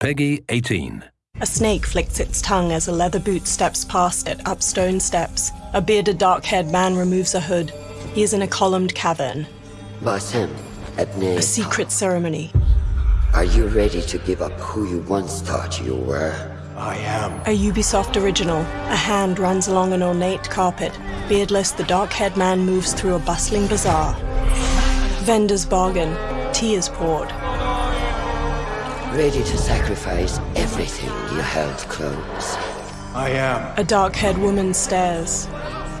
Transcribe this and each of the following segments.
PEGI 18. A snake flicks its tongue as a leather boot steps past it up stone steps. A bearded, dark haired man removes a hood. He is in a columned cavern. Basim, Abne. A secret ceremony. Are you ready to give up who you once thought you were? I am. A Ubisoft original. A hand runs along an ornate carpet. Beardless, the dark haired man moves through a bustling bazaar. Vendor's bargain. Tea is poured. Ready to sacrifice everything you held close? I am. A dark haired woman stares.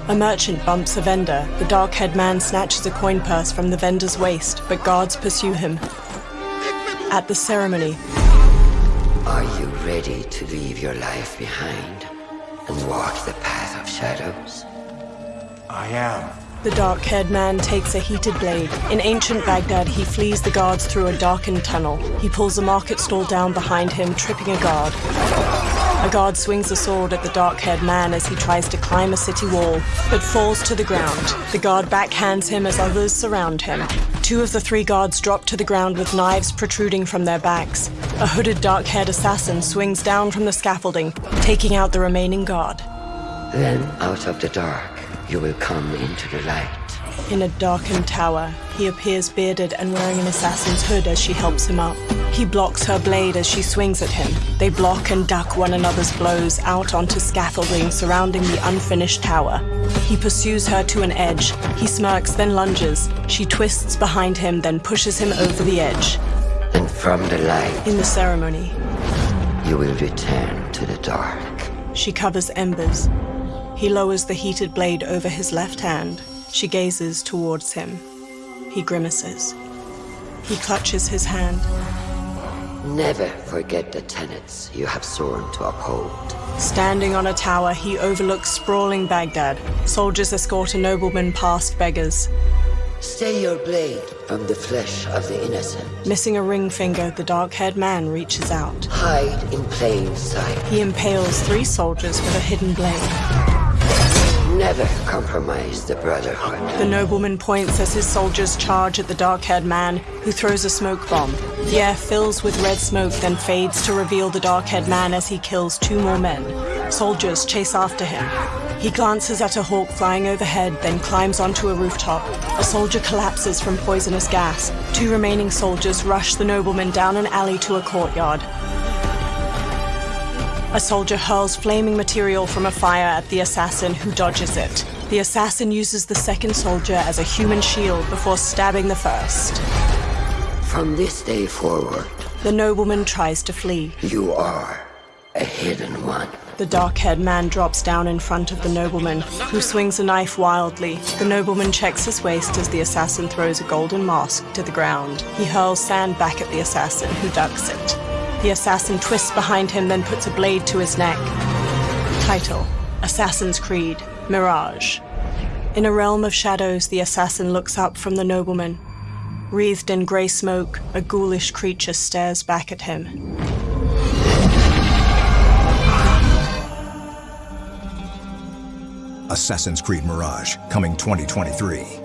A merchant bumps a vendor. The dark haired man snatches a coin purse from the vendor's waist, but guards pursue him. At the ceremony, Are you ready to leave your life behind and walk the path of shadows? I am. The dark haired man takes a heated blade. In ancient Baghdad, he flees the guards through a darkened tunnel. He pulls a market stall down behind him, tripping a guard. A guard swings a sword at the dark haired man as he tries to climb a city wall, but falls to the ground. The guard backhands him as others surround him. Two of the three guards drop to the ground with knives protruding from their backs. A hooded dark haired assassin swings down from the scaffolding, taking out the remaining guard. Then, out of the dark, you will come into the light. In a darkened tower, he appears bearded and wearing an assassin's hood as she helps him up. He blocks her blade as she swings at him. They block and duck one another's blows out onto scaffolding surrounding the unfinished tower. He pursues her to an edge. He smirks, then lunges. She twists behind him, then pushes him over the edge. And from the light, In the ceremony, you will return to the dark. she covers embers. He lowers the heated blade over his left hand. She gazes towards him. He grimaces. He clutches his hand. Never forget the tenets you have sworn to uphold. Standing on a tower, he overlooks sprawling Baghdad. Soldiers escort a nobleman past beggars. Stay your blade from the flesh of the innocent. Missing a ring finger, the dark haired man reaches out. Hide in plain sight. He impales three soldiers with a hidden blade. Never compromise the brotherhood. The nobleman points as his soldiers charge at the dark haired man, who throws a smoke bomb. The air fills with red smoke, then fades to reveal the dark haired man as he kills two more men. Soldiers chase after him. He glances at a hawk flying overhead, then climbs onto a rooftop. A soldier collapses from poisonous gas. Two remaining soldiers rush the nobleman down an alley to a courtyard. A soldier hurls flaming material from a fire at the assassin, who dodges it. The assassin uses the second soldier as a human shield before stabbing the first. From this day forward, The nobleman tries to flee. you are a hidden one. The dark haired man drops down in front of the nobleman, who swings a knife wildly. The nobleman checks his waist as the assassin throws a golden mask to the ground. He hurls sand back at the assassin, who ducks it. The assassin twists behind him, then puts a blade to his neck. Title Assassin's Creed Mirage. In a realm of shadows, the assassin looks up from the nobleman. Wreathed in grey smoke, a ghoulish creature stares back at him. Assassin's Creed Mirage, coming 2023.